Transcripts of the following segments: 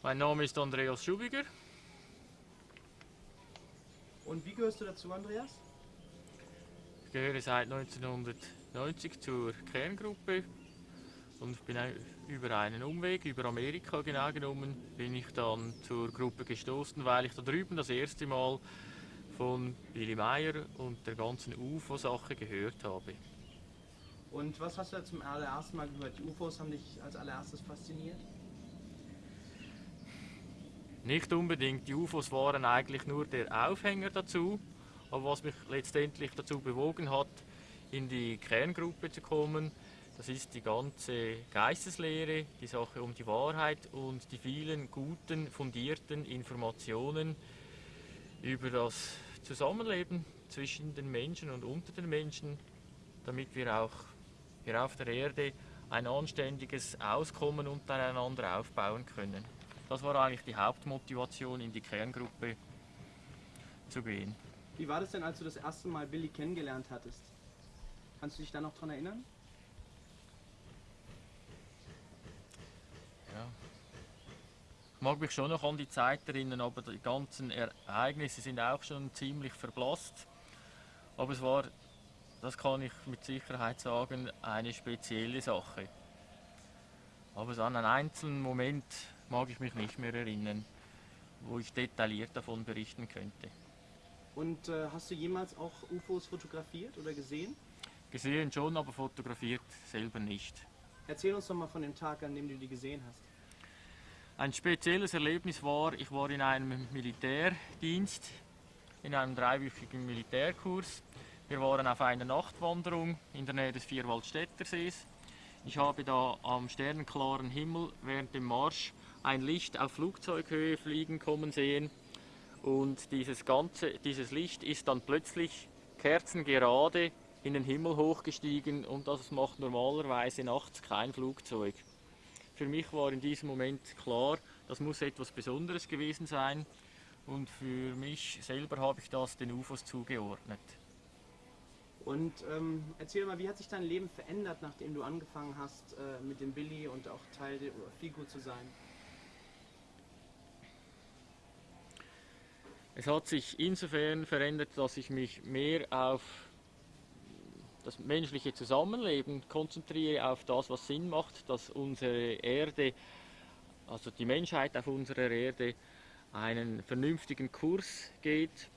Mein Name ist Andreas Schubiger. Und wie gehörst du dazu, Andreas? Ich gehöre seit 1990 zur Kerngruppe und bin über einen Umweg, über Amerika genau genommen, bin ich dann zur Gruppe gestoßen, weil ich da drüben das erste Mal von Billy Meyer und der ganzen UFO-Sache gehört habe. Und was hast du zum allerersten Mal gehört? Die UFOs haben dich als allererstes fasziniert? Nicht unbedingt. Die UFOs waren eigentlich nur der Aufhänger dazu. Aber was mich letztendlich dazu bewogen hat, in die Kerngruppe zu kommen, das ist die ganze Geisteslehre, die Sache um die Wahrheit und die vielen guten, fundierten Informationen über das Zusammenleben zwischen den Menschen und unter den Menschen, damit wir auch hier auf der Erde ein anständiges Auskommen untereinander aufbauen können. Das war eigentlich die Hauptmotivation, in die Kerngruppe zu gehen. Wie war das denn, als du das erste Mal Billy kennengelernt hattest? Kannst du dich da noch dran erinnern? Ja. Ich mag mich schon noch an die Zeit erinnern, aber die ganzen Ereignisse sind auch schon ziemlich verblasst. Aber es war, das kann ich mit Sicherheit sagen, eine spezielle Sache. Aber so an einen einzelnen Moment mag ich mich nicht mehr erinnern, wo ich detailliert davon berichten könnte. Und äh, hast du jemals auch UFOs fotografiert oder gesehen? Gesehen schon, aber fotografiert selber nicht. Erzähl uns doch mal von dem Tag, an dem du die gesehen hast. Ein spezielles Erlebnis war, ich war in einem Militärdienst, in einem dreiwöchigen Militärkurs. Wir waren auf einer Nachtwanderung in der Nähe des Vierwaldstätter Sees. Ich habe da am sternenklaren Himmel während dem Marsch ein Licht auf Flugzeughöhe fliegen kommen sehen und dieses, ganze, dieses Licht ist dann plötzlich kerzengerade in den Himmel hochgestiegen und das macht normalerweise nachts kein Flugzeug. Für mich war in diesem Moment klar, das muss etwas Besonderes gewesen sein und für mich selber habe ich das den UFOs zugeordnet. Und ähm, erzähl mal, wie hat sich dein Leben verändert, nachdem du angefangen hast, äh, mit dem Billy und auch Teil der Figur zu sein? Es hat sich insofern verändert, dass ich mich mehr auf das menschliche Zusammenleben konzentriere, auf das, was Sinn macht, dass unsere Erde, also die Menschheit auf unserer Erde, einen vernünftigen Kurs geht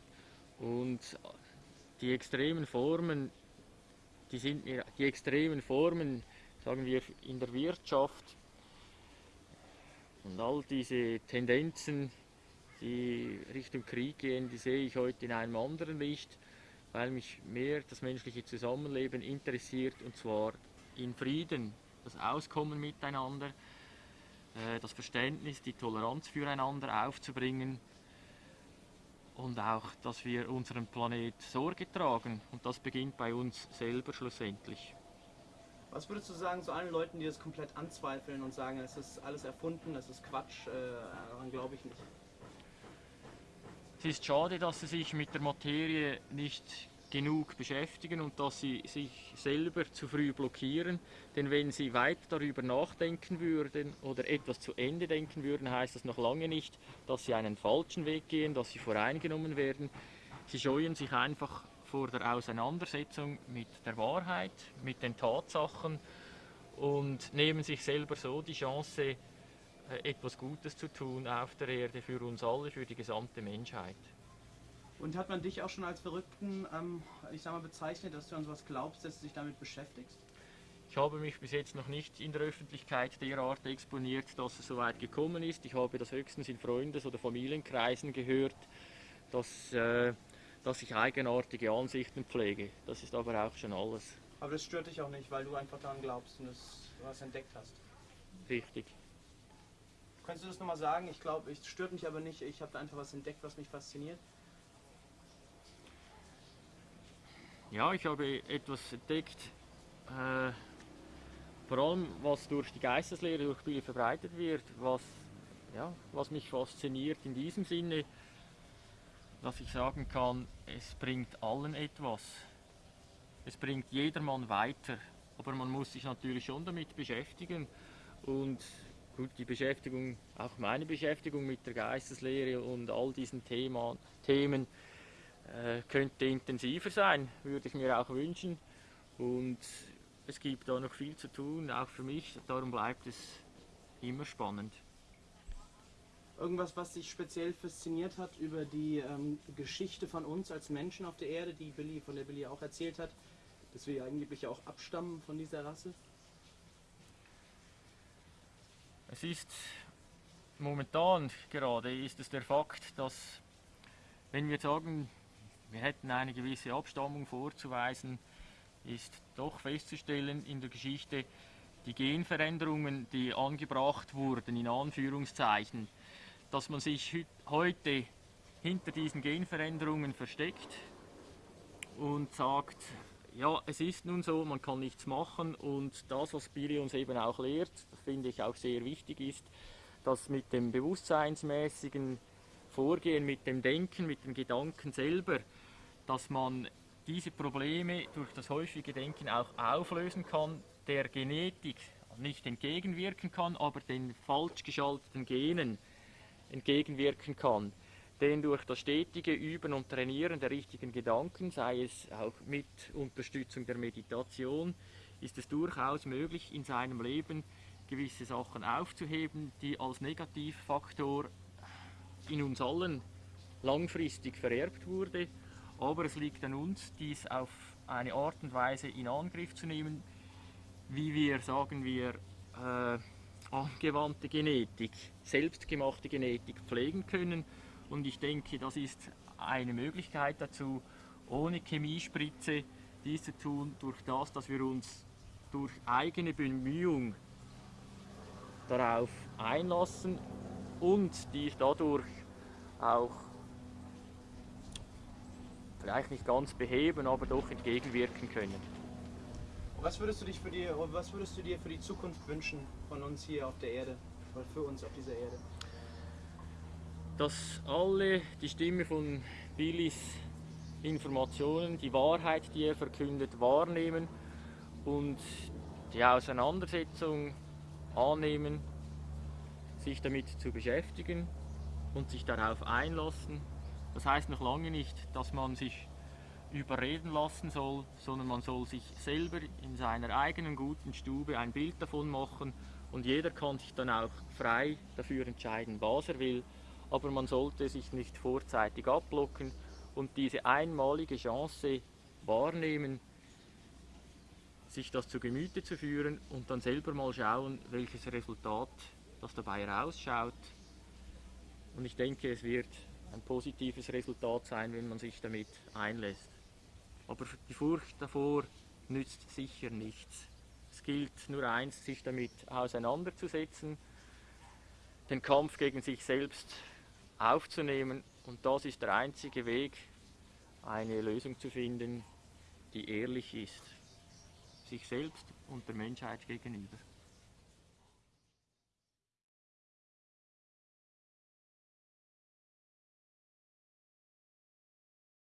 und die extremen Formen, die sind mir, die extremen Formen, sagen wir in der Wirtschaft und all diese Tendenzen, die Richtung Krieg gehen, die sehe ich heute in einem anderen Licht, weil mich mehr das menschliche Zusammenleben interessiert und zwar in Frieden, das Auskommen miteinander, äh, das Verständnis, die Toleranz füreinander aufzubringen und auch, dass wir unserem Planet Sorge tragen und das beginnt bei uns selber schlussendlich. Was würdest du sagen zu allen Leuten, die das komplett anzweifeln und sagen, es ist alles erfunden, es ist Quatsch, äh, daran glaube ich nicht? Es ist schade, dass sie sich mit der Materie nicht genug beschäftigen und dass sie sich selber zu früh blockieren. Denn wenn sie weiter darüber nachdenken würden oder etwas zu Ende denken würden, heißt das noch lange nicht, dass sie einen falschen Weg gehen, dass sie voreingenommen werden. Sie scheuen sich einfach vor der Auseinandersetzung mit der Wahrheit, mit den Tatsachen und nehmen sich selber so die Chance, äh, etwas Gutes zu tun auf der Erde für uns alle, für die gesamte Menschheit. Und hat man dich auch schon als Verrückten, ähm, ich sag mal, bezeichnet, dass du an sowas glaubst, dass du dich damit beschäftigst? Ich habe mich bis jetzt noch nicht in der Öffentlichkeit derart exponiert, dass es so weit gekommen ist. Ich habe das höchstens in Freundes- oder Familienkreisen gehört, dass, äh, dass ich eigenartige Ansichten pflege. Das ist aber auch schon alles. Aber das stört dich auch nicht, weil du einfach daran glaubst und es was entdeckt hast. Richtig. Kannst du das nochmal sagen? Ich glaube, es stört mich aber nicht. Ich habe da einfach was entdeckt, was mich fasziniert. Ja, ich habe etwas entdeckt, äh, vor allem was durch die Geisteslehre, durch Billy verbreitet wird, was, ja, was mich fasziniert in diesem Sinne, dass ich sagen kann, es bringt allen etwas. Es bringt jedermann weiter, aber man muss sich natürlich schon damit beschäftigen und gut, die Beschäftigung, auch meine Beschäftigung mit der Geisteslehre und all diesen Thema, Themen könnte intensiver sein, würde ich mir auch wünschen. Und es gibt da noch viel zu tun, auch für mich. Darum bleibt es immer spannend. Irgendwas, was dich speziell fasziniert hat über die ähm, Geschichte von uns als Menschen auf der Erde, die Billy, von der Billy auch erzählt hat, dass wir angeblich auch abstammen von dieser Rasse? Es ist momentan gerade ist es der Fakt, dass wenn wir sagen, wir hätten eine gewisse Abstammung vorzuweisen, ist doch festzustellen in der Geschichte, die Genveränderungen, die angebracht wurden, in Anführungszeichen, dass man sich heute hinter diesen Genveränderungen versteckt und sagt, ja, es ist nun so, man kann nichts machen und das, was Billy uns eben auch lehrt, finde ich auch sehr wichtig ist, dass mit dem bewusstseinsmäßigen Vorgehen, mit dem Denken, mit dem Gedanken selber, dass man diese Probleme durch das häufige Denken auch auflösen kann, der Genetik nicht entgegenwirken kann, aber den falsch geschalteten Genen entgegenwirken kann. Denn durch das stetige Üben und Trainieren der richtigen Gedanken, sei es auch mit Unterstützung der Meditation, ist es durchaus möglich, in seinem Leben gewisse Sachen aufzuheben, die als Negativfaktor in uns allen langfristig vererbt wurde aber es liegt an uns, dies auf eine Art und Weise in Angriff zu nehmen, wie wir, sagen wir, äh, angewandte Genetik, selbstgemachte Genetik pflegen können. Und ich denke, das ist eine Möglichkeit dazu, ohne Chemiespritze dies zu tun, durch das, dass wir uns durch eigene Bemühung darauf einlassen und dies dadurch auch vielleicht nicht ganz beheben, aber doch entgegenwirken können. Was würdest du, dich für die, was würdest du dir für die Zukunft wünschen von uns hier auf der Erde oder für uns auf dieser Erde? Dass alle die Stimme von Billys Informationen, die Wahrheit, die er verkündet, wahrnehmen und die Auseinandersetzung annehmen, sich damit zu beschäftigen und sich darauf einlassen. Das heißt noch lange nicht, dass man sich überreden lassen soll, sondern man soll sich selber in seiner eigenen guten Stube ein Bild davon machen und jeder kann sich dann auch frei dafür entscheiden, was er will, aber man sollte sich nicht vorzeitig abblocken und diese einmalige Chance wahrnehmen, sich das zu Gemüte zu führen und dann selber mal schauen, welches Resultat das dabei rausschaut. Und ich denke, es wird ein positives Resultat sein, wenn man sich damit einlässt. Aber die Furcht davor nützt sicher nichts. Es gilt nur eins, sich damit auseinanderzusetzen, den Kampf gegen sich selbst aufzunehmen und das ist der einzige Weg, eine Lösung zu finden, die ehrlich ist, sich selbst und der Menschheit gegenüber.